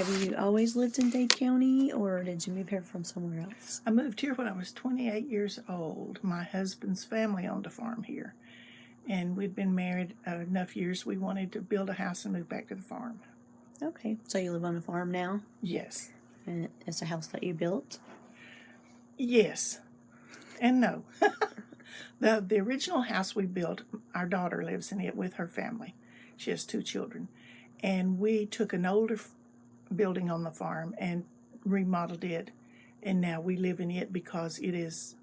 have you always lived in Dade County, or did you move here from somewhere else? I moved here when I was 28 years old. My husband's family owned a farm here. And we'd been married uh, enough years we wanted to build a house and move back to the farm. Okay, so you live on a farm now, Yes. and it's a house that you built. Yes. And no. the the original house we built, our daughter lives in it with her family. She has two children. And we took an older building on the farm and remodeled it. And now we live in it because it is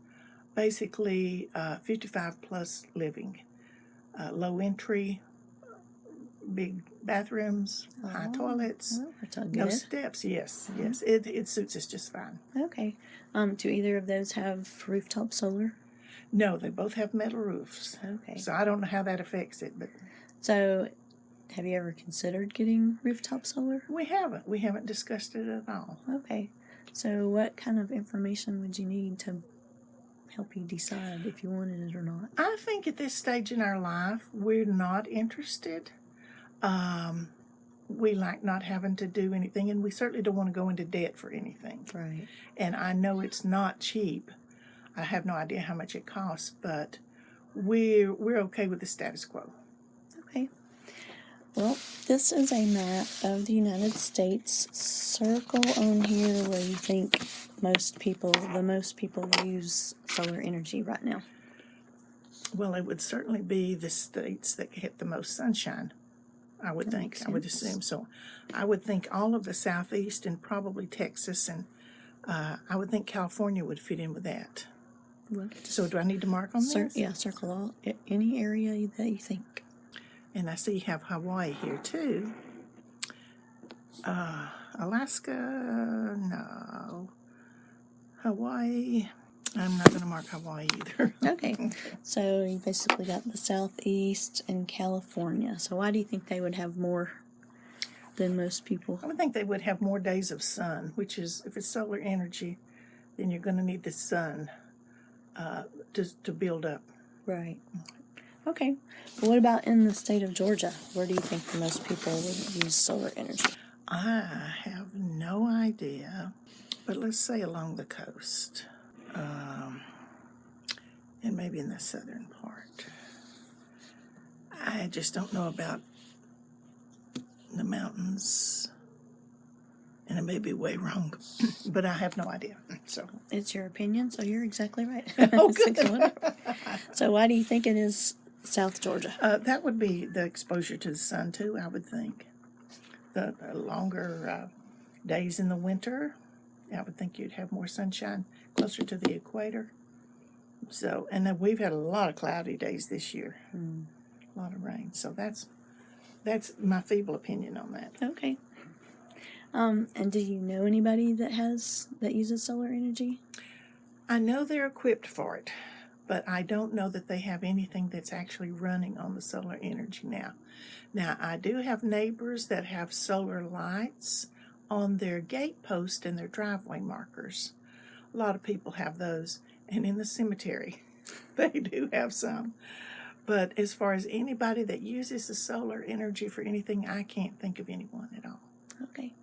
basically uh, 55 plus living. Uh, low entry, big bathrooms, high Oh, toilets, Well, no steps. Yes, yes. It, it suits us just fine. Okay. Um, do either of those have rooftop solar? No, they both have metal roofs. Okay. So I don't know how that affects it, but So, have you ever considered getting rooftop solar? we haven't. We haven't discussed it at all. Okay. So, what kind of information would you need to help you decide if you wanted it or not? I think at this stage in our life, we're not interested. Um, we like not having to do anything, and we certainly don't want to go into debt for anything. Right. And I know it's not cheap. I have no idea how much it costs, but we're we're okay with the status quo. Well, this is a map of the United States. Circle on here where you think most people, the most people use solar energy right now. Well, it would certainly be the states that get the most sunshine. I would That think. I would assume so. I would think all of the southeast and probably Texas and uh, I would think California would fit in with that. Well, So do I need to mark on Cir- this? yeah, circle all any area that you think. And I see you have Hawaii here too. Uh, Alaska, no. Hawaii, I'm not going to mark Hawaii either. Okay, so you basically got the southeast and California. So why do you think they would have more than most people? I would think they would have more days of sun, which is, if it's solar energy, then you're going to need the sun uh, to, to build up. Right. Okay. But what about in the state of Georgia? Where do you think the most people would use solar energy? I have no idea, but let's say along the coast, um, and maybe in the southern part. I just don't know about the mountains, and I may be way wrong, but I have no idea. So It's your opinion, so you're exactly right. Oh, good. so why do you think it is South Georgia? uh, that would be the exposure to the sun too. I would think the, the longer uh, days in the winter, I would think you'd have more sunshine closer to the equator. So, and then we've had a lot of cloudy days this year, a lot of rain. So that's that's my feeble opinion on that. Okay. Um, and do you know anybody that has that uses solar energy? I know they're equipped for it, but I don't know that they have anything that's actually running on the solar energy now. Now, I do have neighbors that have solar lights on their gate post and their driveway markers. A lot of people have those, and in the cemetery, they do have some. But as far as anybody that uses the solar energy for anything, I can't think of anyone at all. Okay.